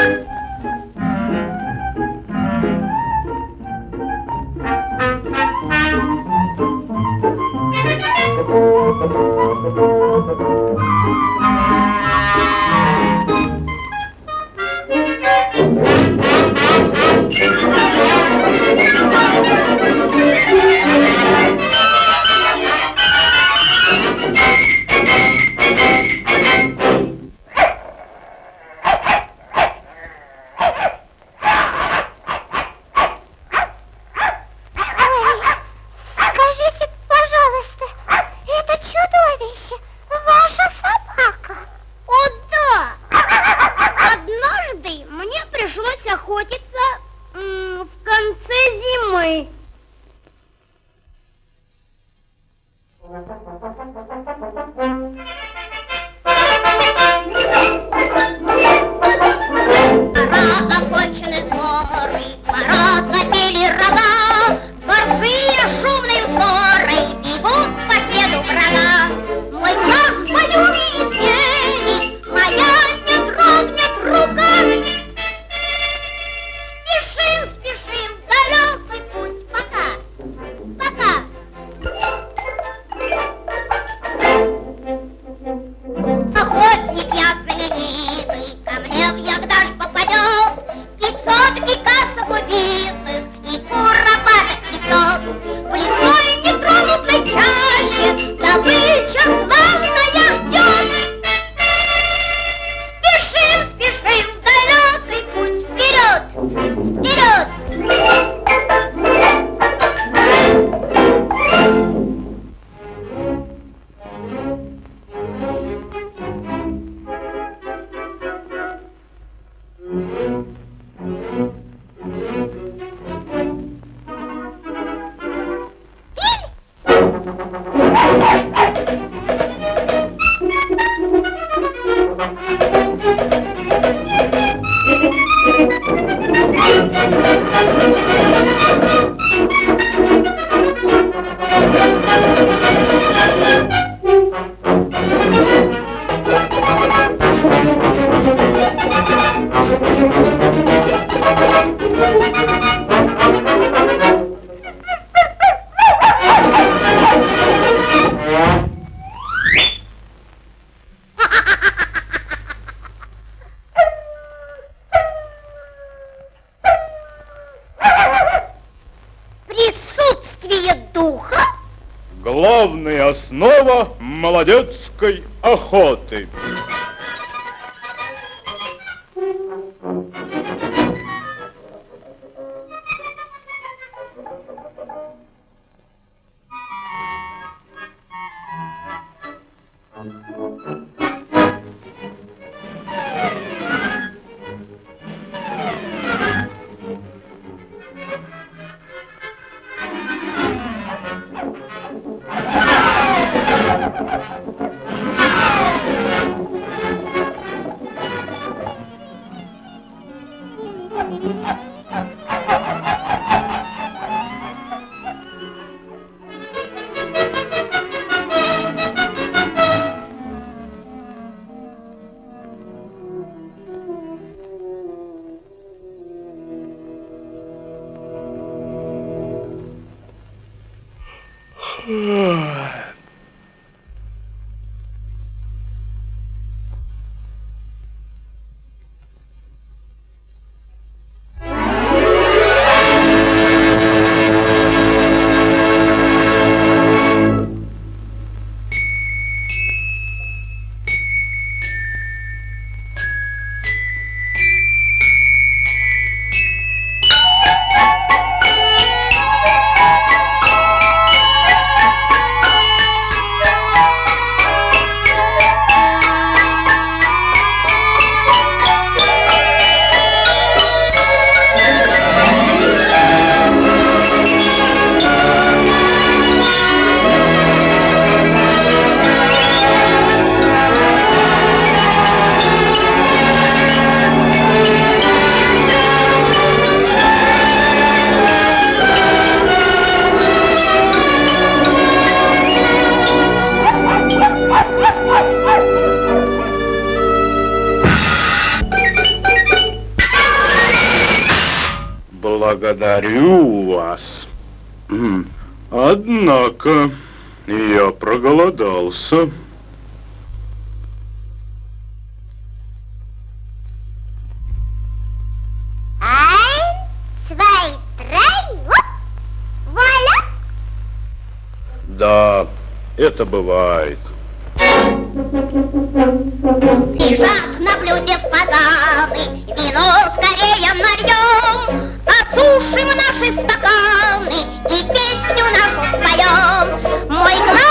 Thank you. yeah. Молодецкой охоты. Благодарю вас. Однако, Я проголодался. Да, это бывает. Лежат на блюде фазаны, вино скорее нальем, Осушим наши стаканы и песню нашу споем. Мой глаз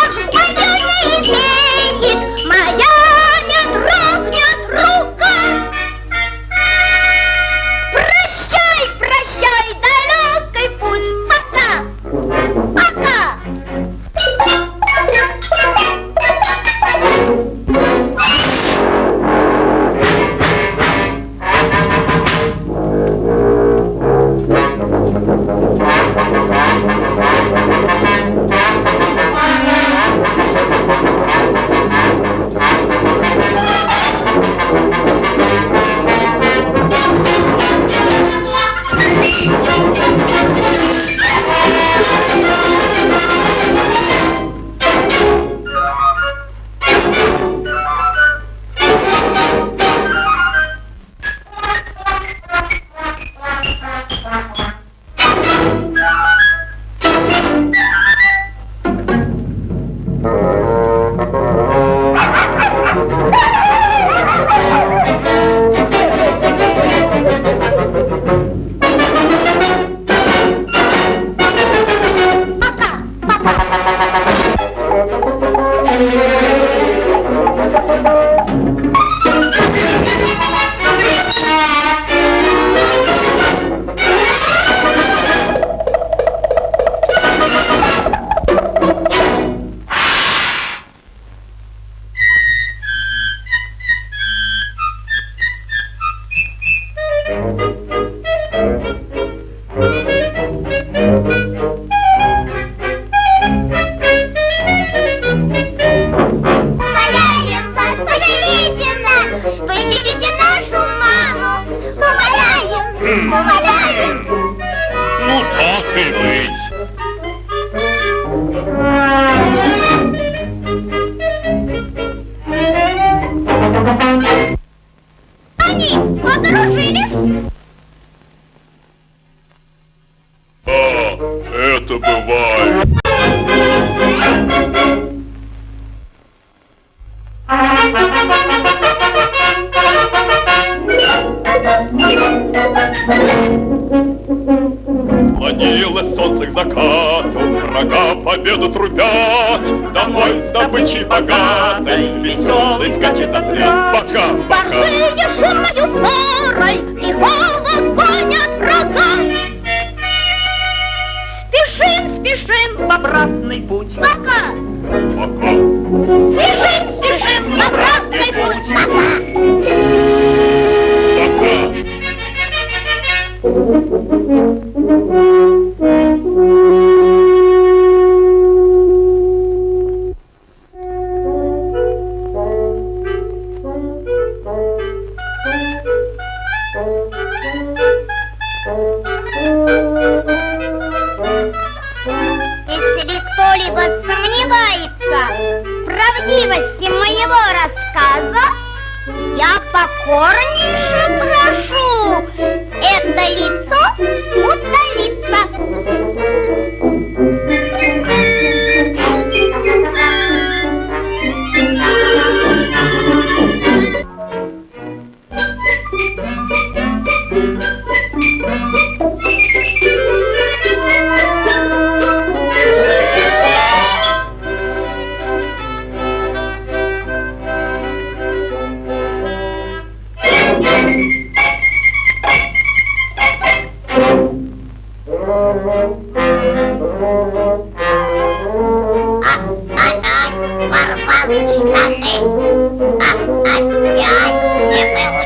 Склонилось солнце к закату, врага победу трубят. Домой с добычей богатой, веселый скачет отряд. Пока, пока. Борзые шумною сворой лихого кто-либо сомневается в правдивости моего рассказа, я покорнейше прошу это лицо Thank you. Well, well,